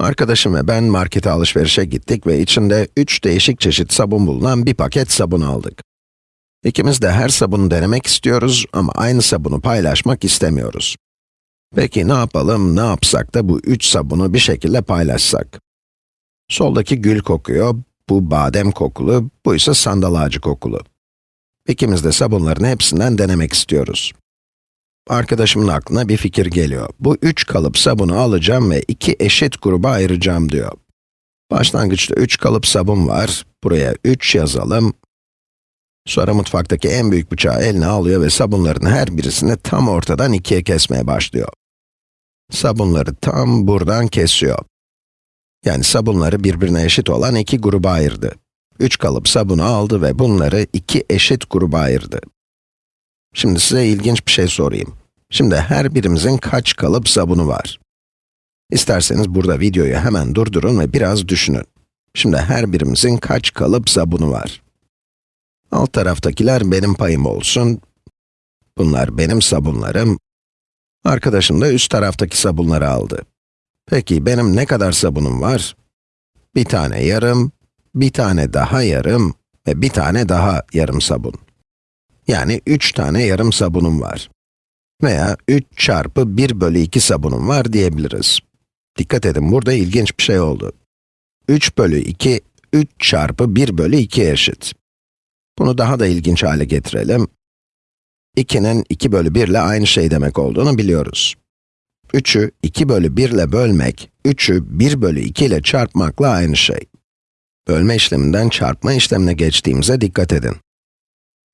Arkadaşım ve ben markete alışverişe gittik ve içinde 3 değişik çeşit sabun bulunan bir paket sabun aldık. İkimiz de her sabunu denemek istiyoruz ama aynı sabunu paylaşmak istemiyoruz. Peki ne yapalım, ne yapsak da bu üç sabunu bir şekilde paylaşsak? Soldaki gül kokuyor, bu badem kokulu, bu ise sandal ağacı kokulu. İkimiz de sabunların hepsinden denemek istiyoruz. Arkadaşımın aklına bir fikir geliyor. Bu üç kalıp sabunu alacağım ve iki eşit gruba ayıracağım diyor. Başlangıçta üç kalıp sabun var, buraya 3 yazalım. Sonra mutfaktaki en büyük bıçağı eline alıyor ve sabunların her birisini tam ortadan ikiye kesmeye başlıyor. Sabunları tam buradan kesiyor. Yani sabunları birbirine eşit olan iki gruba ayırdı. Üç kalıp sabunu aldı ve bunları iki eşit gruba ayırdı. Şimdi size ilginç bir şey sorayım. Şimdi her birimizin kaç kalıp sabunu var? İsterseniz burada videoyu hemen durdurun ve biraz düşünün. Şimdi her birimizin kaç kalıp sabunu var? Alt taraftakiler benim payım olsun. Bunlar benim sabunlarım. Arkadaşım da üst taraftaki sabunları aldı. Peki benim ne kadar sabunum var? Bir tane yarım, bir tane daha yarım ve bir tane daha yarım sabun. Yani 3 tane yarım sabunum var. Veya 3 çarpı 1 bölü 2 sabunum var diyebiliriz. Dikkat edin, burada ilginç bir şey oldu. 3 bölü 2, 3 çarpı 1 bölü 2 eşit. Bunu daha da ilginç hale getirelim. 2'nin 2 bölü 1 ile aynı şey demek olduğunu biliyoruz. 3'ü 2 bölü 1 ile bölmek, 3'ü 1 bölü 2 ile çarpmakla aynı şey. Bölme işleminden çarpma işlemine geçtiğimize dikkat edin.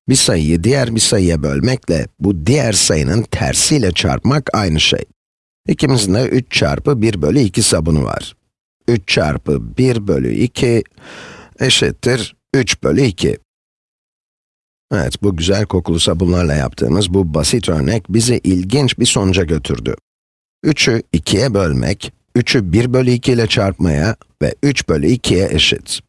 Bir sayıyı diğer bir sayıya bölmekle, bu diğer sayının tersiyle çarpmak aynı şey. İkimizin de 3 çarpı 1 bölü 2 sabunu var. 3 çarpı 1 bölü 2 eşittir 3 bölü 2. Evet, bu güzel kokulu sabunlarla yaptığımız bu basit örnek bizi ilginç bir sonuca götürdü. 3'ü 2'ye bölmek, 3'ü 1 bölü 2 ile çarpmaya ve 3 bölü 2'ye eşit.